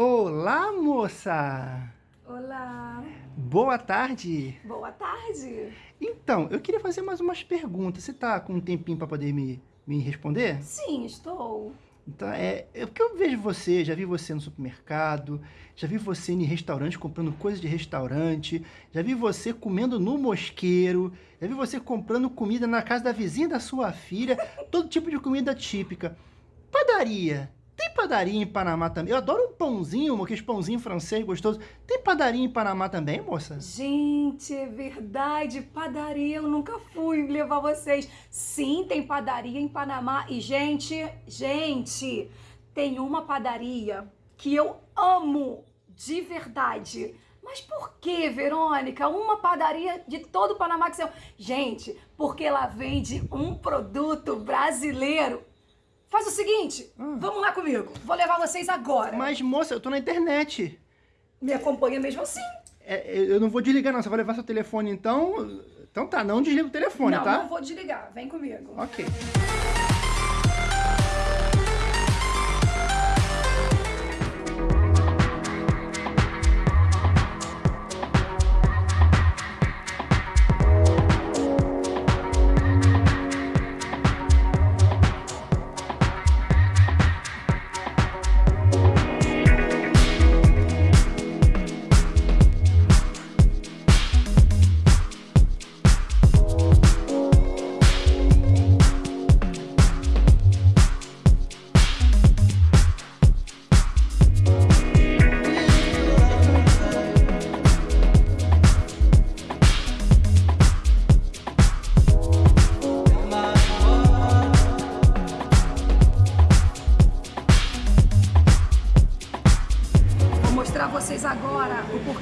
Olá, moça! Olá! Boa tarde! Boa tarde! Então, eu queria fazer mais umas perguntas. Você tá com um tempinho para poder me, me responder? Sim, estou. Então, é, é porque eu vejo você, já vi você no supermercado, já vi você em restaurante comprando coisas de restaurante, já vi você comendo no mosqueiro, já vi você comprando comida na casa da vizinha da sua filha, todo tipo de comida típica. Padaria, tem padaria em Panamá também? Eu adoro um pãozinho, aqueles pãozinho francês gostoso. Tem padaria em Panamá também, moça? Gente, é verdade. Padaria, eu nunca fui levar vocês. Sim, tem padaria em Panamá. E, gente, gente, tem uma padaria que eu amo de verdade. Mas por que, Verônica? Uma padaria de todo o Panamá que você... Gente, porque ela vende um produto brasileiro Faz o seguinte, hum. vamos lá comigo. Vou levar vocês agora. Mas, moça, eu tô na internet. Me acompanha mesmo assim. É, eu não vou desligar, não. Você vai levar seu telefone, então... Então tá, não desliga o telefone, não, tá? Não, não vou desligar. Vem comigo. Ok.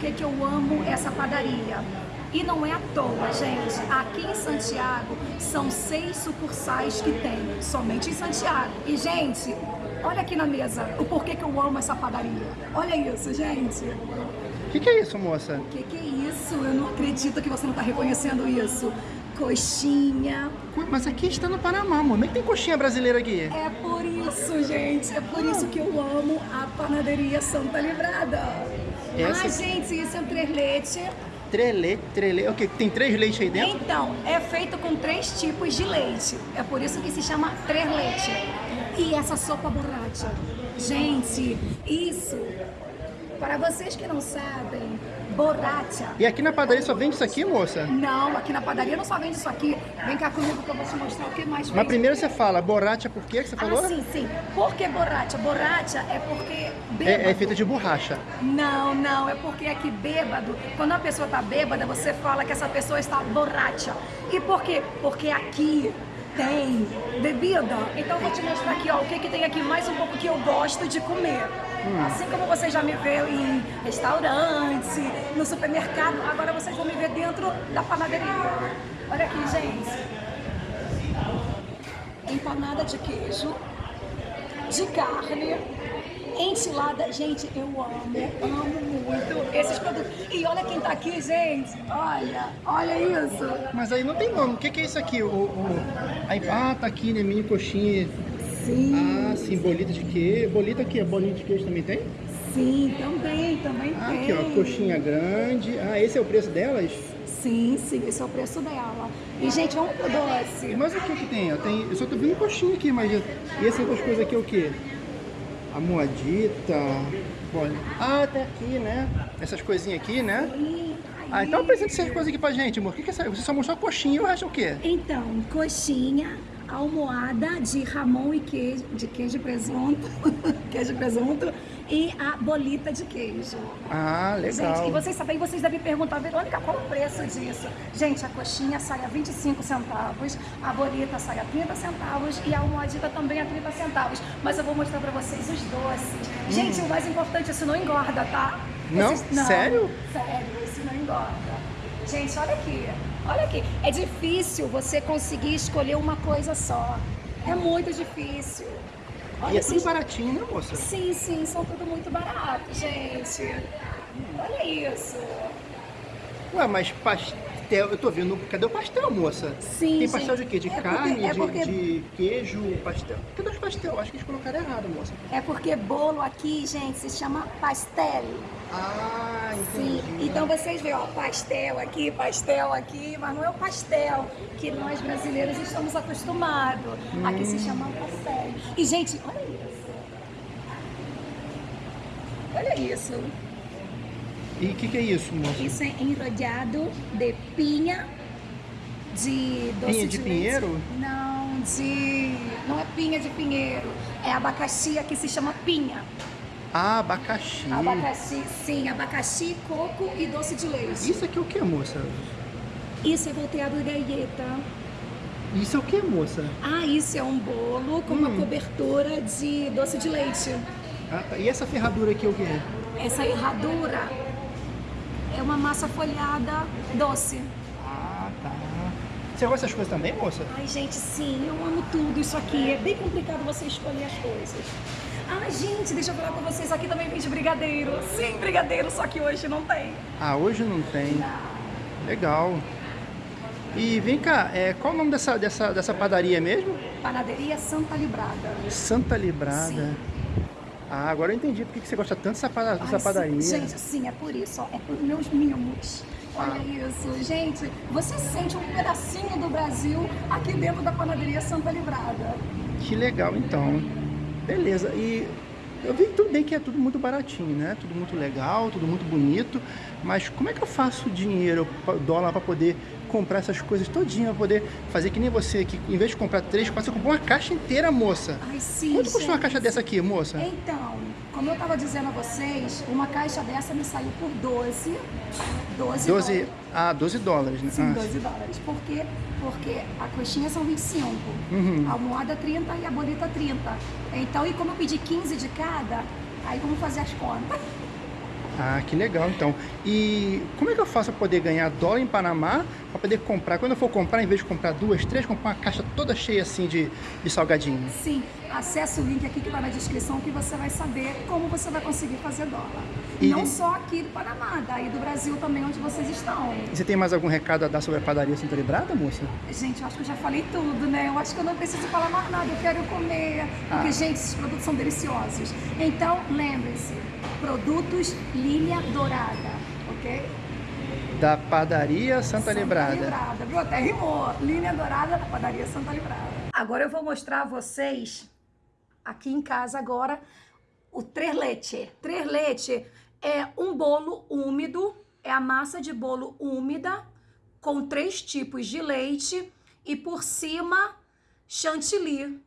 Porquê que eu amo essa padaria. E não é à toa, gente. Aqui em Santiago são seis sucursais que tem, somente em Santiago. E, gente, olha aqui na mesa o porquê que eu amo essa padaria. Olha isso, gente. O que, que, é isso, moça? O que, que, é isso? Eu não acredito que você não está reconhecendo isso. Coxinha. Mas aqui está no Panamá, amor. Que tem coxinha brasileira aqui? É por isso, gente. É por isso que eu amo a panaderia Santa Livrada. Essa... Ah, gente, isso é um leite, três leite. O que? Tem três leites aí dentro? Então, é feito com três tipos de leite. É por isso que se chama três leite. E essa sopa borracha. Gente, isso, para vocês que não sabem, borracha. E aqui na padaria só vende isso aqui, moça? Não, aqui na padaria não só vende isso aqui. Vem cá comigo que eu vou te mostrar o que mais vende. Mas primeiro você fala, borracha por quê que você falou? Ah, sim, sim. Por que borracha? Borracha é porque bêbado. É, é feita de borracha. Não, não, é porque aqui bêbado, quando a pessoa está bêbada, você fala que essa pessoa está borracha. E por quê? Porque aqui tem bebida. Então eu vou te mostrar aqui, ó, o que, que tem aqui mais um pouco que eu gosto de comer. Hum. Assim como você já me vê em restaurante, no supermercado, agora vocês vão me ver dentro da panaderia. Olha aqui, gente. Empanada de queijo, de carne, enchilada. Gente, eu amo, amo muito esses produtos. E olha quem tá aqui, gente. Olha, olha isso. Mas aí não tem nome. O que, que é isso aqui? O, o... Ah, tá aqui, né? Mini coxinha Sim. Ah, sim, bolita de queijo. Bolita aqui, bolinha de queijo também tem? Sim, também, também ah, tem. Aqui, ó, coxinha grande. Ah, esse é o preço delas? Sim, sim, esse é o preço dela. E, gente, vamos pro doce. Mas o que que tem? tem eu só tô vendo coxinha aqui, mas... E essas outras coisas aqui é o quê? A moadita... Ah, tá aqui, né? Essas coisinhas aqui, né? Ah, então apresenta essas coisas aqui pra gente, amor. O que que é essa? Você só mostrou coxinha e o resto é o quê? Então, coxinha, almoada de ramon e queijo, de queijo e presunto, queijo e presunto, e a bolita de queijo. Ah, legal. Gente, e vocês sabem, vocês devem perguntar, Verônica, qual o preço disso? Gente, a coxinha sai a 25 centavos, a bolita sai a 30 centavos e a almoadita também a 30 centavos. Mas eu vou mostrar pra vocês os doces. Hum. Gente, o mais importante, isso não engorda, tá? Não? Esses, não sério? Sério, isso não engorda. Gente, olha aqui. Olha aqui. É difícil você conseguir escolher uma coisa só. É muito difícil. Olha, e é tudo baratinho, né, moça? Sim, sim, são tudo muito barato, gente. Olha isso. Ué, mas pastel. Eu tô vendo. Cadê o pastel, moça? Sim, Tem pastel gente. de quê? De É porque- carne, é de, porque- de queijo, pastel. Cadê os pastel? Acho que eles colocaram errado, moça. É porque bolo aqui, gente, se chama pastel. Ah, Sim, entendi. então vocês veem, ó, pastel aqui, pastel aqui, mas não é o pastel que nós brasileiros estamos acostumados. Aqui se chama pastel. E, gente, olha isso. Olha isso. E o que, que é isso, moça? Isso é enrodeado de pinha, de doce Pinha de leite. pinheiro? Não, de... Não é pinha de pinheiro. É abacaxi, aqui se chama pinha. Ah, abacaxi. Abacaxi, sim, abacaxi, coco e doce de leite. Isso aqui é o que, moça? Isso é volteado de galleta. Isso é o que, moça? Ah, isso é um bolo com uma Hum. cobertura de doce de leite. Ah, tá. E essa ferradura aqui é o que? Essa erradura é uma massa folhada doce. Ah, tá. Você gosta dessas coisas também, moça? Ai, gente, sim, eu amo tudo isso aqui. É bem complicado você escolher as coisas. Ah, gente, deixa eu falar com vocês. Aqui também vende brigadeiro. Sim, brigadeiro, só que hoje não tem. Ah, hoje não tem. Legal. E vem cá, é, qual o nome dessa, dessa, dessa padaria mesmo? Panaderia Santa Librada. Santa Librada. Sim. Ah, agora eu entendi porque que você gosta tanto dessa, pada- dessa Ai, sim, padaria. Gente, sim, é por isso, ó, é por meus mimos. Olha Ah. isso, gente. Você sente um pedacinho do Brasil aqui dentro da panaderia Santa Livrada. Que legal, então. Beleza. E eu vi tudo bem que é tudo muito baratinho, né? Tudo muito legal, tudo muito bonito. Mas como é que eu faço dinheiro, dólar, para poder comprar essas coisas todinha, pra poder fazer que nem você aqui, em vez de comprar três, quatro, você comprou uma caixa inteira, moça. Ai, sim. Quanto custa uma caixa dessa aqui, moça? Então, como eu estava dizendo a vocês, uma caixa dessa me saiu por 12. 12, 12, dólares. ah, 12 dólares, né? Sim, Ah, 12 dólares. Por quê? Porque a coxinha são 25, Uhum. a almohada 30 e a bolita 30. Então, e como eu pedi 15 de cada, aí vamos fazer as contas. Ah, que legal, então. E como é que eu faço para poder ganhar dólar em Panamá, para poder comprar? Quando eu for comprar, em vez de comprar duas, três, comprar uma caixa toda cheia assim de, de salgadinho. Sim, acesse o link aqui que está na descrição que você vai saber como você vai conseguir fazer dólar. E- Não só aqui do Panamá, daí do Brasil também, onde vocês estão. E você tem mais algum recado a dar sobre a padaria Santa Librada, moça? Gente, eu acho que eu já falei tudo, né? Eu acho que eu não preciso falar mais nada, eu quero comer. Porque, Ah. gente, esses produtos são deliciosos. Então, lembre-se, produtos Lilia Dourada, ok? Da padaria Santa, Librada. Librada, viu? Até rimou. Linha Dourada da padaria Santa Librada. Agora eu vou mostrar a vocês, aqui em casa agora, o. Três leite é um bolo úmido, é a massa de bolo úmida, com três tipos de leite e por cima chantilly.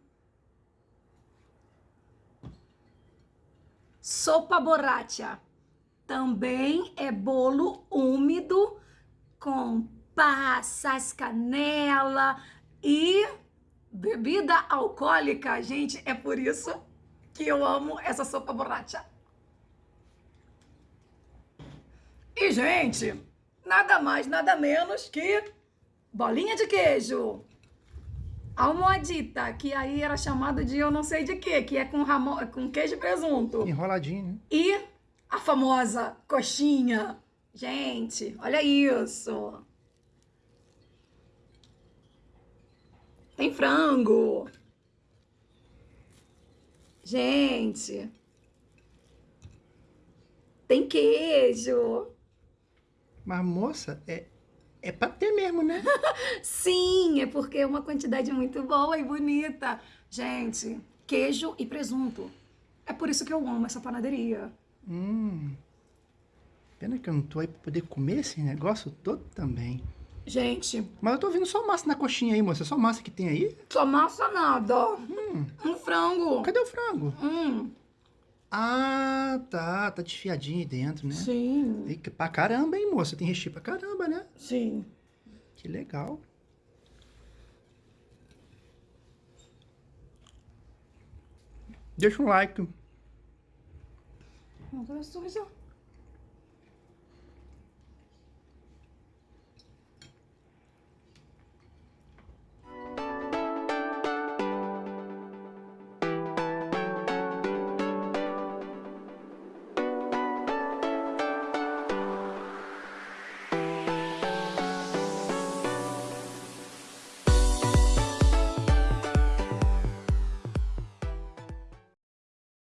Sopa borracha também é bolo úmido com passas, canela e bebida alcoólica. Gente, é por isso que eu amo essa sopa borracha. E, gente, nada mais, nada menos que bolinha de queijo. Almoadita, que aí era chamado de eu não sei de quê, que é com, ramo, com queijo e presunto. Enroladinho, né? E a famosa coxinha. Gente, olha isso. Tem frango. Gente. Tem queijo. Mas, moça, é, é pra ter mesmo, né? Sim, é porque é uma quantidade muito boa e bonita. Gente, queijo e presunto. É por isso que eu amo essa panaderia. hum. Pena que eu não tô aí pra poder comer esse negócio todo também. Gente, Mas eu tô vendo só massa na coxinha aí, moça. Só massa que tem aí? só massa nada. Um frango. Cadê o frango? Hum, Ah, tá. Tá desfiadinho aí dentro, né? sim, E Pra caramba, hein, moça? Tem recheio pra caramba, né? sim. Que legal. Deixa um like. Agora suja.